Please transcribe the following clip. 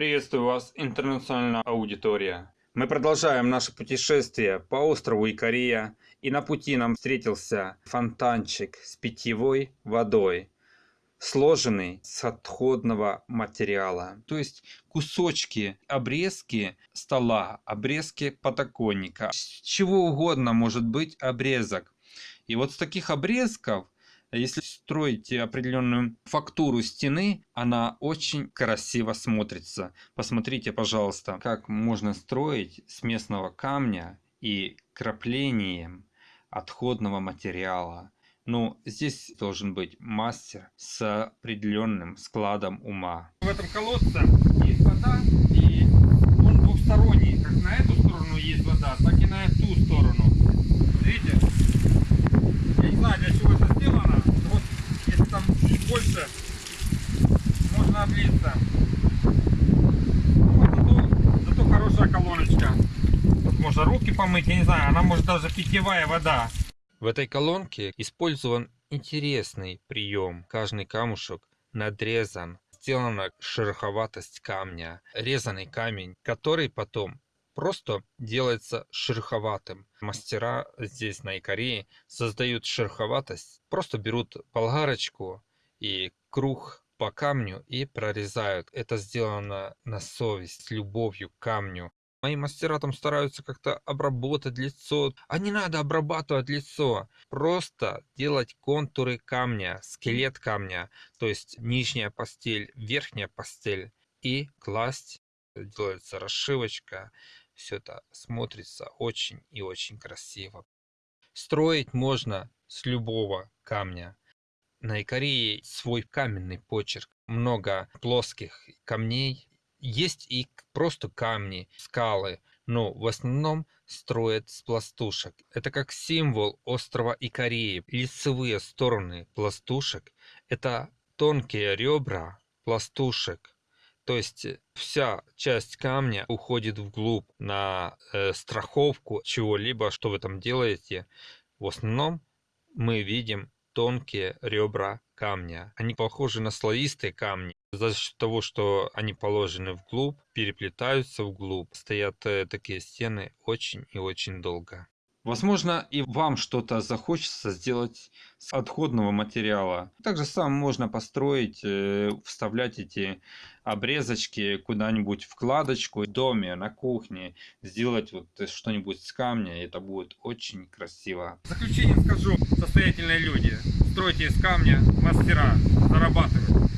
Приветствую вас, интернациональная аудитория. Мы продолжаем наше путешествие по острову Икария, и на пути нам встретился фонтанчик с питьевой водой, сложенный с отходного материала. То есть кусочки, обрезки стола, обрезки подоконника, с чего угодно может быть обрезок. И вот с таких обрезков если строить определенную фактуру стены, она очень красиво смотрится. Посмотрите, пожалуйста, как можно строить с местного камня и краплением отходного материала. Ну, здесь должен быть мастер с определенным складом ума. В этом колодце есть вода, и он двухсторонний. Как на эту сторону есть вода, так и на ту сторону. Видите? Я не знаю, для чего это сделано там чуть больше можно облиться. Ну, зато, зато хорошая колоночка. Тут можно руки помыть, я не знаю, она может даже питьевая вода. В этой колонке использован интересный прием. Каждый камушек надрезан. Сделана шероховатость камня. Резанный камень, который потом просто делается шероховатым. Мастера здесь на Икарии создают шероховатость, просто берут болгарочку и круг по камню и прорезают. Это сделано на совесть, любовью к камню. Мои мастера там стараются как-то обработать лицо. А не надо обрабатывать лицо. Просто делать контуры камня, скелет камня. То есть нижняя постель, верхняя постель. И класть. Делается расшивочка все это смотрится очень и очень красиво. Строить можно с любого камня. На Икарии свой каменный почерк. Много плоских камней. Есть и просто камни, скалы, но в основном строят с пластушек. Это как символ острова Икарии. Лицевые стороны пластушек – это тонкие ребра пластушек, то есть э, вся часть камня уходит вглубь на э, страховку чего-либо, что вы там делаете. В основном мы видим тонкие ребра камня. Они похожи на слоистые камни. За счет того, что они положены вглубь, переплетаются вглубь, стоят э, такие стены очень и очень долго. Возможно, и вам что-то захочется сделать с отходного материала. Так же самое можно построить, э, вставлять эти обрезочки куда-нибудь в кладочку в доме, на кухне, сделать вот что-нибудь с камня, это будет очень красиво. В заключение скажу, состоятельные люди, стройте из камня, мастера, зарабатывают.